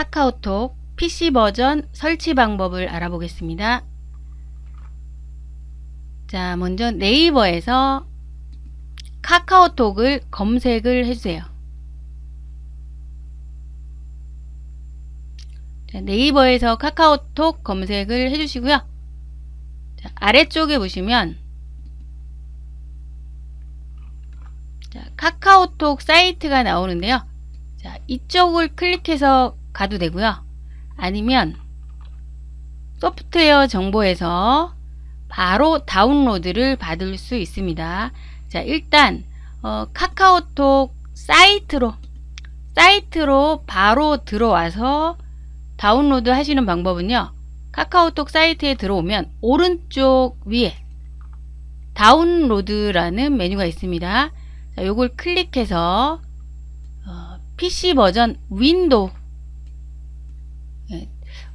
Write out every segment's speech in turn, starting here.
카카오톡 PC 버전 설치 방법을 알아보겠습니다. 자, 먼저 네이버에서 카카오톡을 검색을 해주세요. 자, 네이버에서 카카오톡 검색을 해주시고요. 자, 아래쪽에 보시면 자, 카카오톡 사이트가 나오는데요. 자, 이쪽을 클릭해서 가도 되고요. 아니면 소프트웨어 정보에서 바로 다운로드를 받을 수 있습니다. 자, 일단 어, 카카오톡 사이트로 사이트로 바로 들어와서 다운로드 하시는 방법은요. 카카오톡 사이트에 들어오면 오른쪽 위에 다운로드라는 메뉴가 있습니다. 자, 요걸 클릭해서 어, PC 버전 윈도우 네,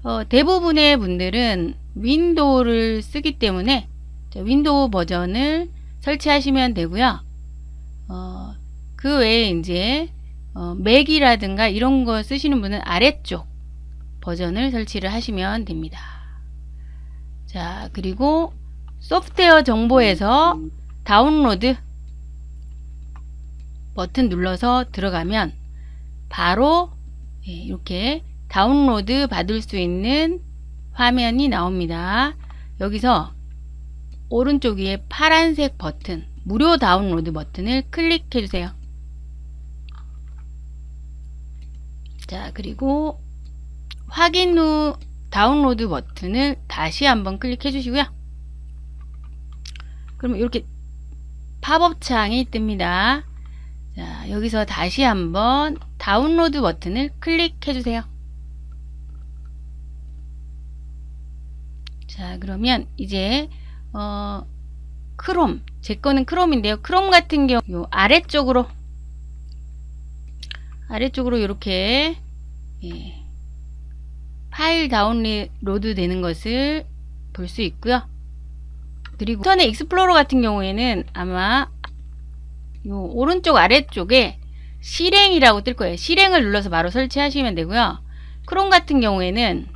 어, 대부분의 분들은 윈도우를 쓰기 때문에 윈도우 버전을 설치하시면 되고요. 어, 그 외에 이제 어, 맥이라든가 이런 거 쓰시는 분은 아래쪽 버전을 설치를 하시면 됩니다. 자 그리고 소프트웨어 정보에서 다운로드 버튼 눌러서 들어가면 바로 예, 이렇게 다운로드 받을 수 있는 화면이 나옵니다. 여기서 오른쪽 위에 파란색 버튼 무료 다운로드 버튼을 클릭해 주세요. 자 그리고 확인 후 다운로드 버튼을 다시 한번 클릭해 주시고요. 그러면 이렇게 팝업 창이 뜹니다. 자, 여기서 다시 한번 다운로드 버튼을 클릭해 주세요. 자, 그러면 이제 어, 크롬, 제 거는 크롬인데요. 크롬 같은 경우 요 아래쪽으로 아래쪽으로 이렇게 예, 파일 다운로드 되는 것을 볼 수 있고요. 그리고 인터넷 익스플로러 같은 경우에는 아마 요 오른쪽 아래쪽에 실행이라고 뜰 거예요. 실행을 눌러서 바로 설치하시면 되고요. 크롬 같은 경우에는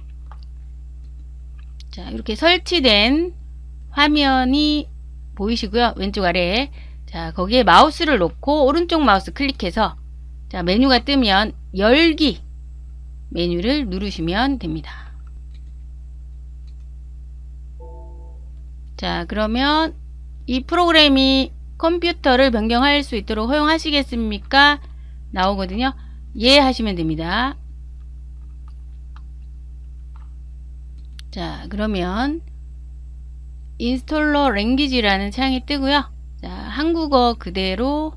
자 이렇게 설치된 화면이 보이시고요. 왼쪽 아래에 자 거기에 마우스를 놓고 오른쪽 마우스 클릭해서 자 메뉴가 뜨면 열기 메뉴를 누르시면 됩니다. 자 그러면 이 프로그램이 컴퓨터를 변경할 수 있도록 허용하시겠습니까? 나오거든요. 예 하시면 됩니다. 자 그러면 Installer Language라는 창이 뜨고요. 자 한국어 그대로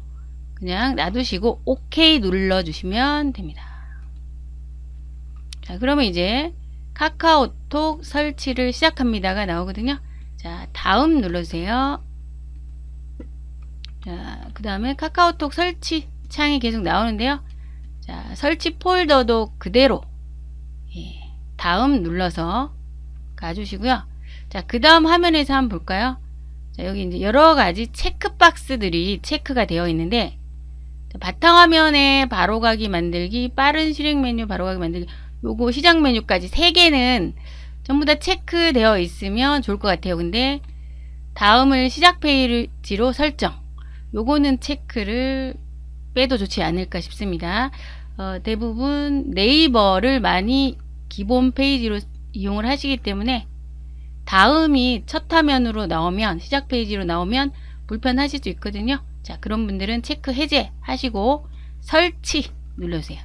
그냥 놔두시고 OK 눌러주시면 됩니다. 자 그러면 이제 카카오톡 설치를 시작합니다가 나오거든요. 자 다음 눌러주세요. 자, 그 다음에 카카오톡 설치 창이 계속 나오는데요. 자, 설치 폴더도 그대로 예, 다음 눌러서 가주시고요. 자, 그 다음 화면에서 한번 볼까요? 자, 여기 이제 여러 가지 체크박스들이 체크가 되어 있는데 자, 바탕화면에 바로가기 만들기, 빠른 실행 메뉴 바로가기 만들기 요거 시작 메뉴까지 세 개는 전부 다 체크되어 있으면 좋을 것 같아요. 근데 다음을 시작 페이지로 설정 요거는 체크를 빼도 좋지 않을까 싶습니다. 어, 대부분 네이버를 많이 기본 페이지로 이용을 하시기 때문에 다음이 첫 화면으로 나오면 시작 페이지로 나오면 불편하실 수 있거든요. 자 그런 분들은 체크 해제 하시고 설치 눌러주세요.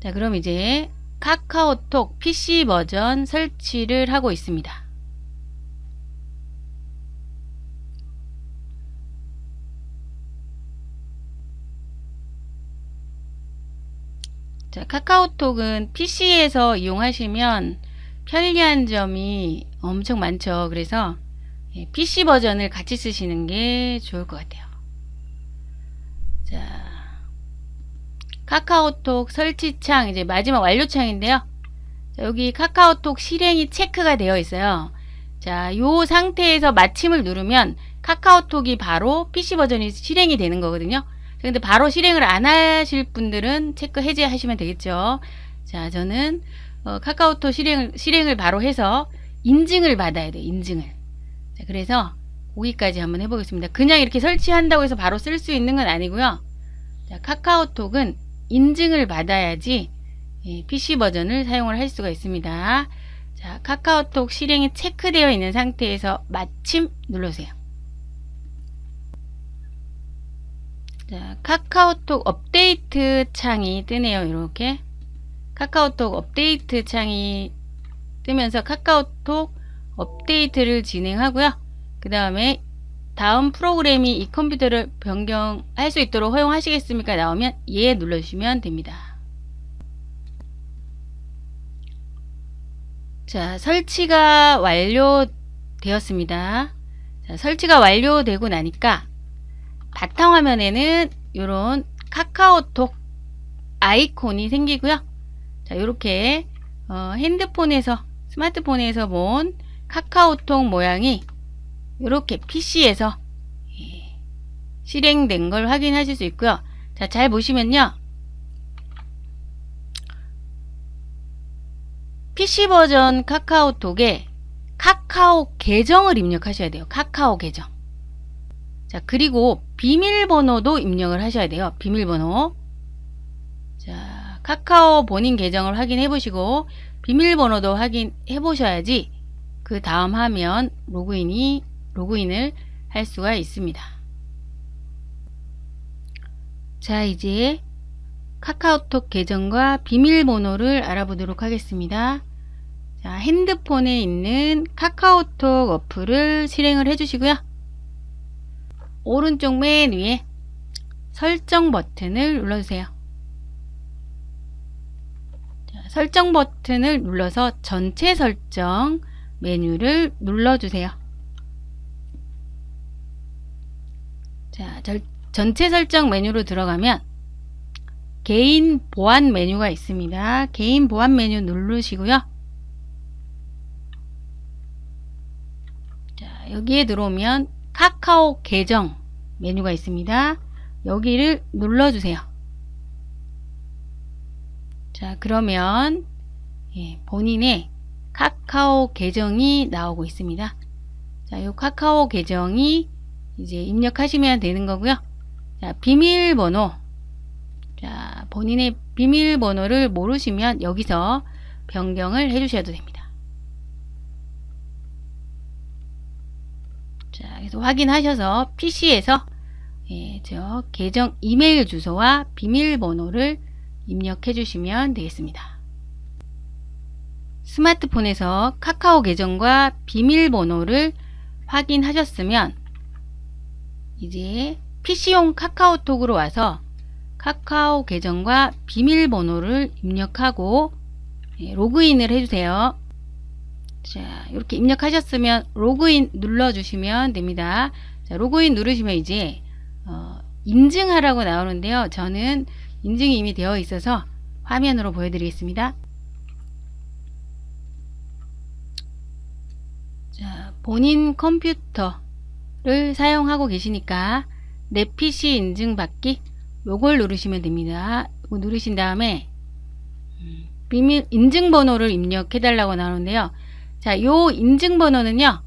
자 그럼 이제 카카오톡 PC 버전 설치를 하고 있습니다. 자, 카카오톡은 PC에서 이용하시면 편리한 점이 엄청 많죠. 그래서 PC 예, 버전을 같이 쓰시는 게 좋을 것 같아요. 자, 카카오톡 설치창 이제 마지막 완료창인데요. 자, 여기 카카오톡 실행이 체크가 되어 있어요. 자, 요 상태에서 마침을 누르면 카카오톡이 바로 PC 버전이 실행이 되는 거거든요. 근데 바로 실행을 안 하실 분들은 체크 해제하시면 되겠죠. 자, 저는 어, 카카오톡 실행을, 실행을 바로 해서 인증을 받아야 돼요. 인증을. 자, 그래서 거기까지 한번 해보겠습니다. 그냥 이렇게 설치한다고 해서 바로 쓸 수 있는 건 아니고요. 자, 카카오톡은 인증을 받아야지 예, PC 버전을 사용을 할 수가 있습니다. 자, 카카오톡 실행이 체크되어 있는 상태에서 마침 눌러주세요. 자, 카카오톡 업데이트 창이 뜨네요. 이렇게 카카오톡 업데이트 창이 뜨면서 카카오톡 업데이트를 진행하고요. 그 다음에 다음 프로그램이 이 컴퓨터를 변경할 수 있도록 허용하시겠습니까? 나오면 예 눌러주시면 됩니다. 자, 설치가 완료되었습니다. 자, 설치가 완료되고 나니까 바탕화면에는 이런 카카오톡 아이콘이 생기고요. 자, 이렇게 어, 핸드폰에서 스마트폰에서 본 카카오톡 모양이 이렇게 PC에서 예, 실행된 걸 확인하실 수 있고요. 자, 잘 보시면요. PC 버전 카카오톡에 카카오 계정을 입력하셔야 돼요. 카카오 계정. 자, 그리고 비밀번호도 입력을 하셔야 돼요. 비밀번호. 자, 카카오 본인 계정을 확인해 보시고 비밀번호도 확인해 보셔야지 그 다음 화면 로그인이 로그인을 할 수가 있습니다. 자, 이제 카카오톡 계정과 비밀번호를 알아보도록 하겠습니다. 자, 핸드폰에 있는 카카오톡 어플을 실행을 해주시고요. 오른쪽 맨 위에 설정 버튼을 눌러주세요. 자, 설정 버튼을 눌러서 전체 설정 메뉴를 눌러주세요. 자, 절, 전체 설정 메뉴로 들어가면 개인 보안 메뉴가 있습니다. 개인 보안 메뉴 누르시고요. 자, 여기에 들어오면 카카오 계정 메뉴가 있습니다. 여기를 눌러주세요. 자, 그러면 예, 본인의 카카오 계정이 나오고 있습니다. 자, 이 카카오 계정이 이제 입력하시면 되는 거고요. 자, 비밀번호. 자, 본인의 비밀번호를 모르시면 여기서 변경을 해 주셔도 됩니다. 자, 그래서 확인하셔서 PC에서 예, 저 계정 이메일 주소와 비밀번호를 입력해 주시면 되겠습니다. 스마트폰에서 카카오 계정과 비밀번호를 확인하셨으면 이제 PC용 카카오톡으로 와서 카카오 계정과 비밀번호를 입력하고 예, 로그인을 해주세요. 자, 이렇게 입력하셨으면 로그인 눌러주시면 됩니다. 자, 로그인 누르시면 이제 어, 인증하라고 나오는데요. 저는 인증이 이미 되어 있어서 화면으로 보여드리겠습니다. 자, 본인 컴퓨터를 사용하고 계시니까 내 PC 인증받기 요걸 누르시면 됩니다. 누르신 다음에 음, 비밀 인증번호를 입력해 달라고 나오는데요. 자, 요 인증번호는요.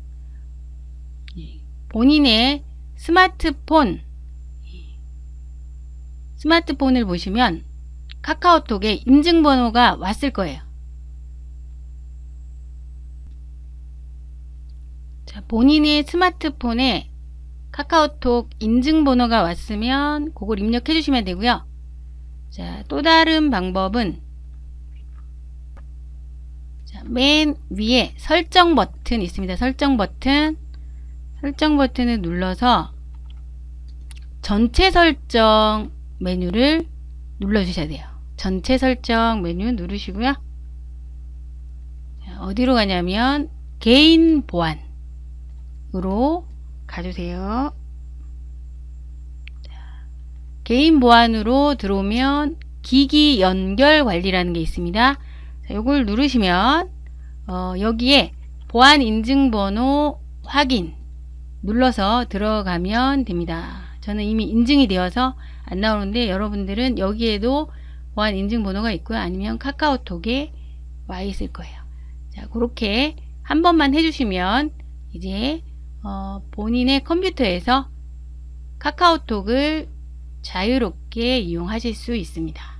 예, 본인의 스마트폰 스마트폰을 보시면 카카오톡에 인증번호가 왔을 거예요. 자, 본인의 스마트폰에 카카오톡 인증번호가 왔으면 그걸 입력해 주시면 되고요. 자, 또 다른 방법은 자, 맨 위에 설정 버튼 있습니다. 설정 버튼 설정 버튼을 눌러서 전체 설정 메뉴를 눌러 주셔야 돼요. 전체 설정 메뉴 누르시고요. 자, 어디로 가냐면 개인 보안으로 가주세요. 자, 개인 보안으로 들어오면 기기 연결 관리라는 게 있습니다. 자, 이걸 누르시면 어, 여기에 보안 인증번호 확인 눌러서 들어가면 됩니다. 저는 이미 인증이 되어서 안 나오는데 여러분들은 여기에도 보안 인증 번호가 있고요. 아니면 카카오톡에 와 있을 거예요. 자, 그렇게 한 번만 해주시면 이제 어, 본인의 컴퓨터에서 카카오톡을 자유롭게 이용하실 수 있습니다.